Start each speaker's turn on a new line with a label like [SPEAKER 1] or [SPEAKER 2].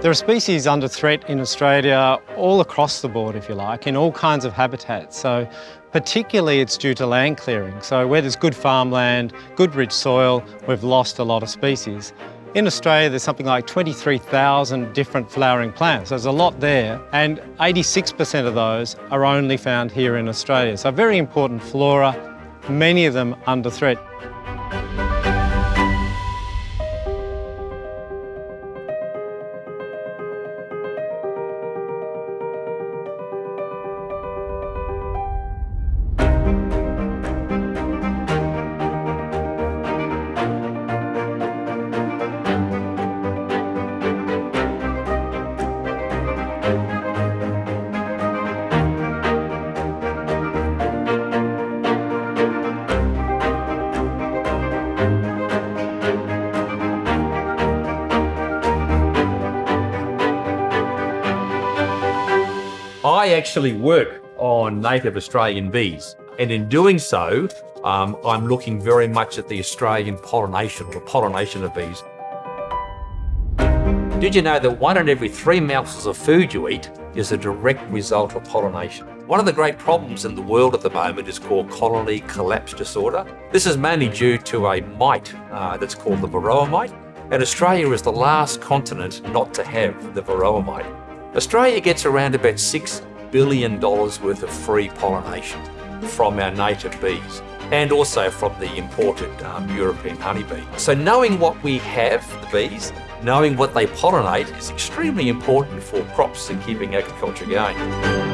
[SPEAKER 1] There are species under threat in Australia all across the board, if you like, in all kinds of habitats. So particularly it's due to land clearing. So where there's good farmland, good rich soil, we've lost a lot of species. In Australia, there's something like 23,000 different flowering plants. There's a lot there, and 86% of those are only found here in Australia. So very important flora, many of them under threat.
[SPEAKER 2] I actually work on native Australian bees. And in doing so, um, I'm looking very much at the Australian pollination or the pollination of bees. Did you know that one in every three mouthfuls of food you eat is a direct result of pollination? One of the great problems in the world at the moment is called colony collapse disorder. This is mainly due to a mite uh, that's called the varroa mite, and Australia is the last continent not to have the varroa mite. Australia gets around about $6 billion worth of free pollination from our native bees and also from the imported um, European honeybee. So knowing what we have, the bees, knowing what they pollinate is extremely important for crops and keeping agriculture going.